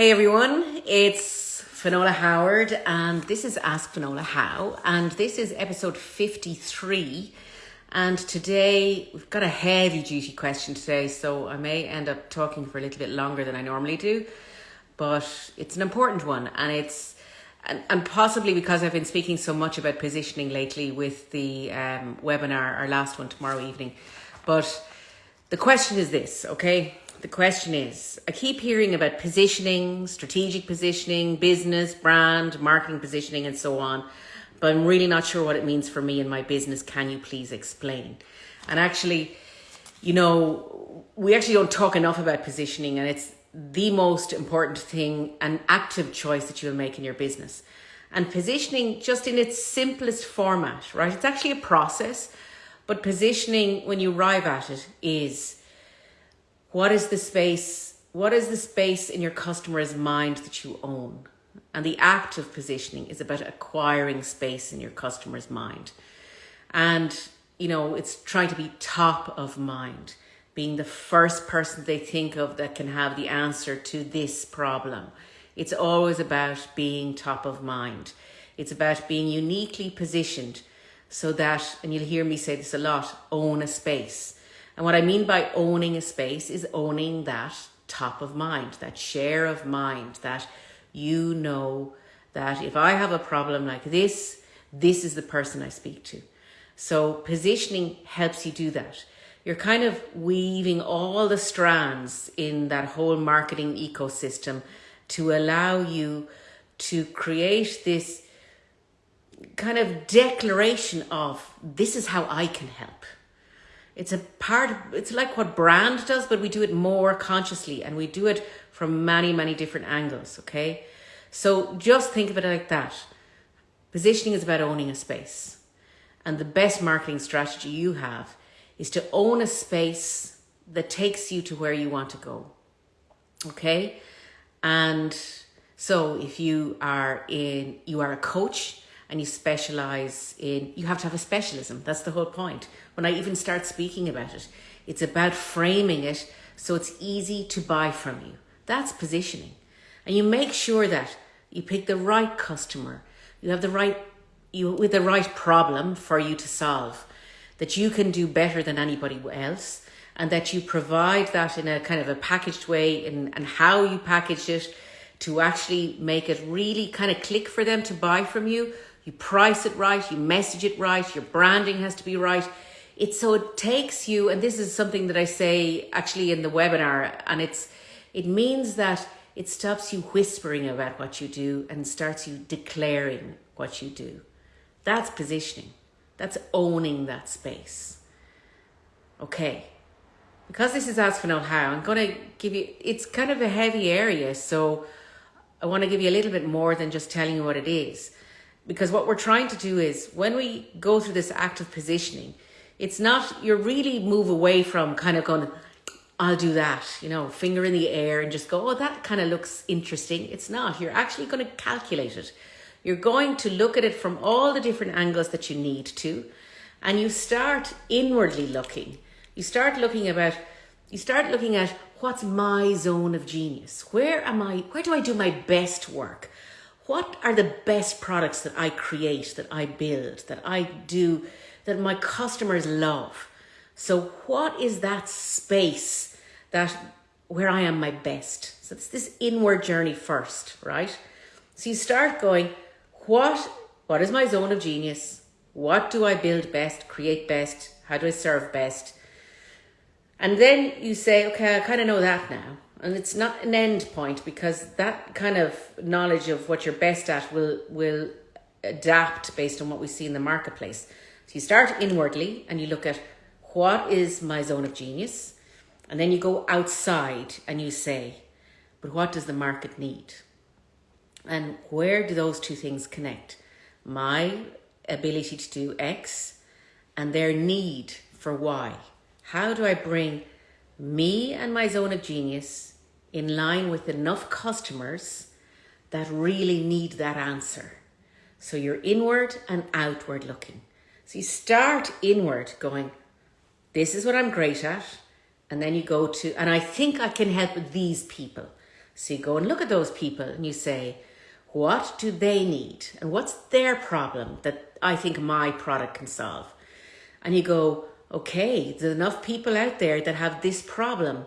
Hey everyone, it's Finola Howard and this is Ask Finola How and this is episode 53 and today we've got a heavy duty question today so I may end up talking for a little bit longer than I normally do but it's an important one and it's and, and possibly because I've been speaking so much about positioning lately with the um, webinar, our last one tomorrow evening. But the question is this, okay? The question is I keep hearing about positioning, strategic positioning, business, brand, marketing positioning, and so on, but I'm really not sure what it means for me and my business. Can you please explain? And actually, you know, we actually don't talk enough about positioning, and it's the most important thing, an active choice that you'll make in your business. And positioning, just in its simplest format, right? It's actually a process, but positioning, when you arrive at it, is what is the space? What is the space in your customer's mind that you own? And the act of positioning is about acquiring space in your customer's mind. And, you know, it's trying to be top of mind, being the first person they think of that can have the answer to this problem. It's always about being top of mind. It's about being uniquely positioned so that, and you'll hear me say this a lot, own a space and what I mean by owning a space is owning that top of mind, that share of mind, that you know that if I have a problem like this, this is the person I speak to. So positioning helps you do that. You're kind of weaving all the strands in that whole marketing ecosystem to allow you to create this kind of declaration of this is how I can help. It's a part, it's like what brand does, but we do it more consciously and we do it from many, many different angles, okay? So just think of it like that. Positioning is about owning a space. And the best marketing strategy you have is to own a space that takes you to where you want to go. Okay? And so if you are in you are a coach and you specialize in you have to have a specialism. That's the whole point when I even start speaking about it. It's about framing it so it's easy to buy from you. That's positioning. And you make sure that you pick the right customer, you have the right you with the right problem for you to solve, that you can do better than anybody else, and that you provide that in a kind of a packaged way and, and how you package it to actually make it really kind of click for them to buy from you. You price it right, you message it right, your branding has to be right. It so it takes you and this is something that i say actually in the webinar and it's it means that it stops you whispering about what you do and starts you declaring what you do. That's positioning. That's owning that space. Okay. Because this is Ask Finola How i'm going to give you it's kind of a heavy area so i want to give you a little bit more than just telling you what it is because what we're trying to do is when we go through this act of positioning it's not, you really move away from kind of going, I'll do that, you know, finger in the air and just go, oh, that kind of looks interesting. It's not. You're actually going to calculate it. You're going to look at it from all the different angles that you need to. And you start inwardly looking. You start looking about, you start looking at what's my zone of genius? Where am I, where do I do my best work? What are the best products that I create, that I build, that I do that my customers love. So what is that space that where I am my best? So it's this inward journey first, right? So you start going, what what is my zone of genius? What do I build best, create best? How do I serve best? And then you say, okay, I kind of know that now. And it's not an end point because that kind of knowledge of what you're best at will will adapt based on what we see in the marketplace. So you start inwardly and you look at what is my zone of genius? And then you go outside and you say, but what does the market need? And where do those two things connect? My ability to do X and their need for Y. How do I bring me and my zone of genius in line with enough customers that really need that answer? So you're inward and outward looking. So you start inward going, this is what I'm great at. And then you go to, and I think I can help these people. So you go and look at those people and you say, what do they need? And what's their problem that I think my product can solve? And you go, okay, there's enough people out there that have this problem.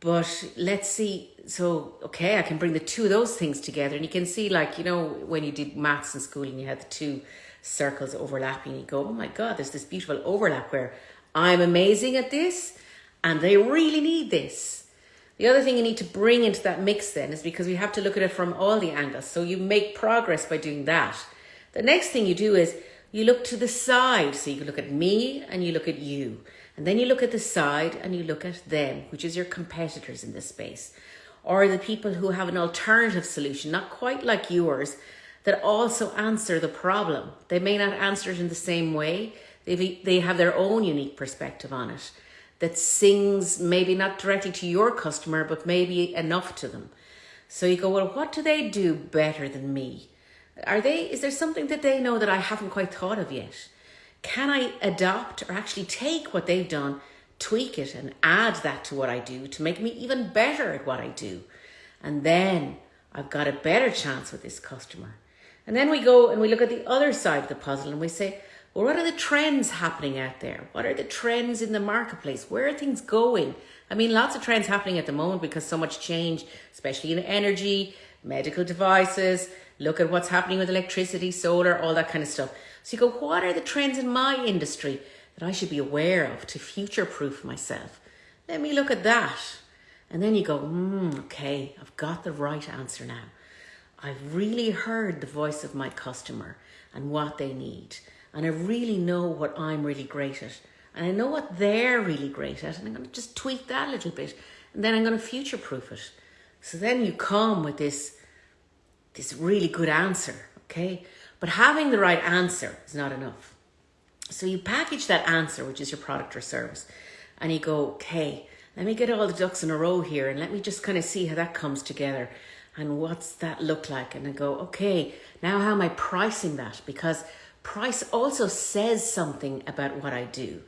But let's see. So, okay, I can bring the two of those things together. And you can see, like, you know, when you did maths in school and you had the two circles overlapping, you go, oh my God, there's this beautiful overlap where I'm amazing at this and they really need this. The other thing you need to bring into that mix then is because we have to look at it from all the angles. So you make progress by doing that. The next thing you do is you look to the side. So you look at me and you look at you. And then you look at the side and you look at them, which is your competitors in this space. Or the people who have an alternative solution, not quite like yours, that also answer the problem. They may not answer it in the same way. They they have their own unique perspective on it that sings maybe not directly to your customer, but maybe enough to them. So you go, well, what do they do better than me? Are they, is there something that they know that I haven't quite thought of yet? Can I adopt or actually take what they've done, tweak it and add that to what I do to make me even better at what I do? And then I've got a better chance with this customer. And then we go and we look at the other side of the puzzle and we say, well, what are the trends happening out there? What are the trends in the marketplace? Where are things going? I mean, lots of trends happening at the moment because so much change, especially in energy, medical devices. Look at what's happening with electricity, solar, all that kind of stuff. So you go, what are the trends in my industry that I should be aware of to future proof myself? Let me look at that. And then you go, mm, okay, I've got the right answer now. I've really heard the voice of my customer and what they need and I really know what I'm really great at. And I know what they're really great at. And I'm going to just tweak that a little bit. And then I'm going to future proof it. So then you come with this, this really good answer, okay? But having the right answer is not enough. So you package that answer, which is your product or service, and you go, okay, let me get all the ducks in a row here and let me just kind of see how that comes together and what's that look like. And I go, okay, now how am I pricing that? Because price also says something about what I do.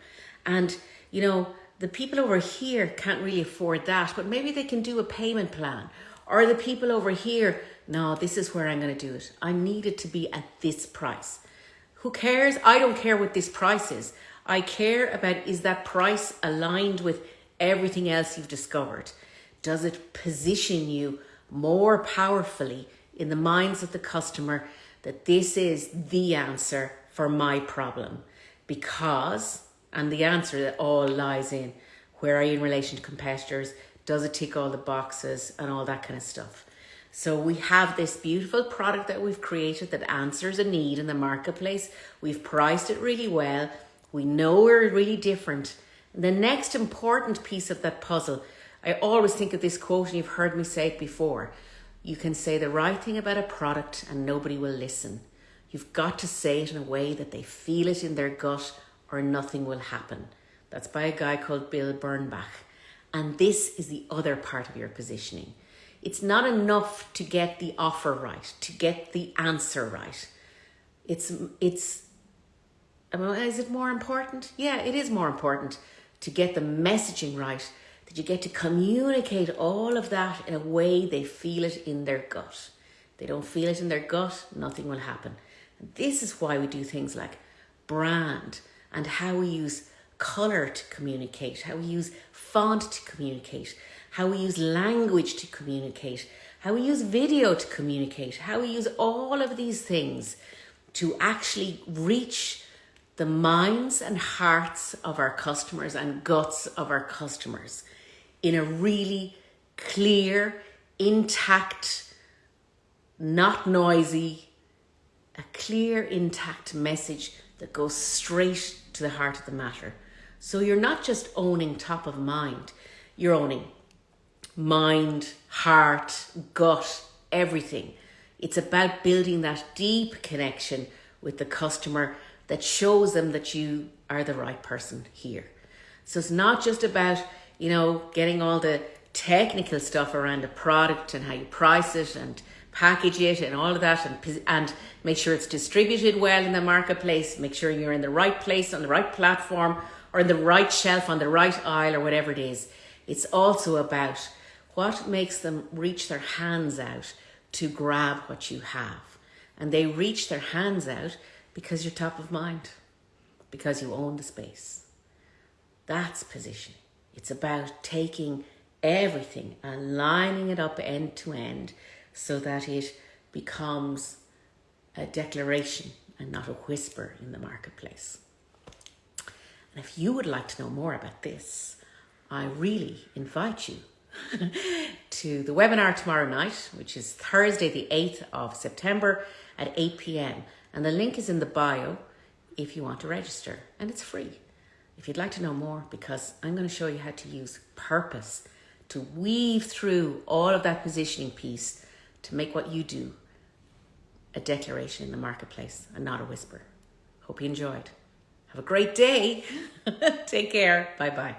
And, you know, the people over here can't really afford that, but maybe they can do a payment plan. Or the people over here, no, this is where I'm going to do it. I need it to be at this price. Who cares? I don't care what this price is. I care about is that price aligned with everything else you've discovered? Does it position you more powerfully in the minds of the customer that this is the answer for my problem because, and the answer that all lies in where are you in relation to competitors? Does it tick all the boxes and all that kind of stuff? So we have this beautiful product that we've created that answers a need in the marketplace. We've priced it really well. We know we're really different. The next important piece of that puzzle, I always think of this quote, and you've heard me say it before. You can say the right thing about a product and nobody will listen. You've got to say it in a way that they feel it in their gut or nothing will happen. That's by a guy called Bill Bernbach. And this is the other part of your positioning. It's not enough to get the offer right, to get the answer right. It's, it's, is it more important? Yeah, it is more important to get the messaging right that you get to communicate all of that in a way they feel it in their gut. They don't feel it in their gut, nothing will happen. And this is why we do things like brand and how we use color to communicate, how we use font to communicate, how we use language to communicate, how we use video to communicate, how we use all of these things to actually reach the minds and hearts of our customers and guts of our customers in a really clear, intact, not noisy, a clear, intact message that goes straight to the heart of the matter. So you're not just owning top of mind, you're owning mind, heart, gut, everything. It's about building that deep connection with the customer that shows them that you are the right person here. So it's not just about you know, getting all the technical stuff around the product and how you price it and package it and all of that and, and make sure it's distributed well in the marketplace, make sure you're in the right place on the right platform or in the right shelf on the right aisle or whatever it is. It's also about What makes them reach their hands out to grab what you have? And they reach their hands out because you're top of mind, because you own the space. That's positioning. It's about taking everything and lining it up end to end so that it becomes a declaration and not a whisper in the marketplace. And if you would like to know more about this, I really invite you to the webinar tomorrow night, which is Thursday, the 8th of September at 8 pm. And the link is in the bio if you want to register, and it's free. If you'd like to know more, because I'm going to show you how to use purpose to weave through all of that positioning piece to make what you do a declaration in the marketplace and not a whisper. Hope you enjoyed. Have a great day. Take care. Bye bye.